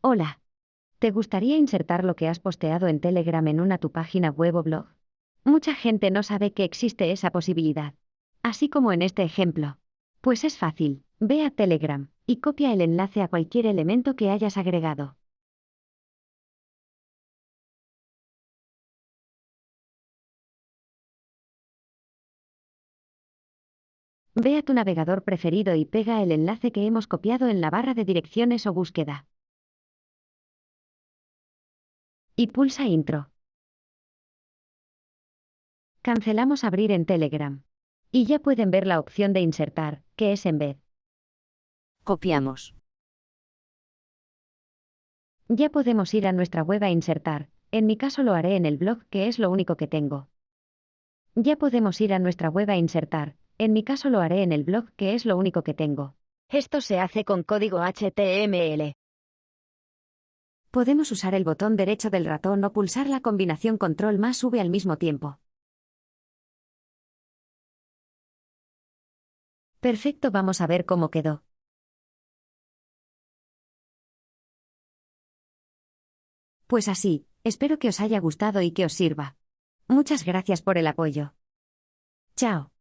Hola. ¿Te gustaría insertar lo que has posteado en Telegram en una tu página web o blog? Mucha gente no sabe que existe esa posibilidad. Así como en este ejemplo. Pues es fácil, ve a Telegram y copia el enlace a cualquier elemento que hayas agregado. Ve a tu navegador preferido y pega el enlace que hemos copiado en la barra de direcciones o búsqueda. Y pulsa Intro. Cancelamos Abrir en Telegram. Y ya pueden ver la opción de insertar, que es en vez. Copiamos. Ya podemos ir a nuestra web a insertar, en mi caso lo haré en el blog, que es lo único que tengo. Ya podemos ir a nuestra web a insertar, en mi caso lo haré en el blog, que es lo único que tengo. Esto se hace con código HTML. Podemos usar el botón derecho del ratón o pulsar la combinación control más V al mismo tiempo. Perfecto, vamos a ver cómo quedó. Pues así, espero que os haya gustado y que os sirva. Muchas gracias por el apoyo. Chao.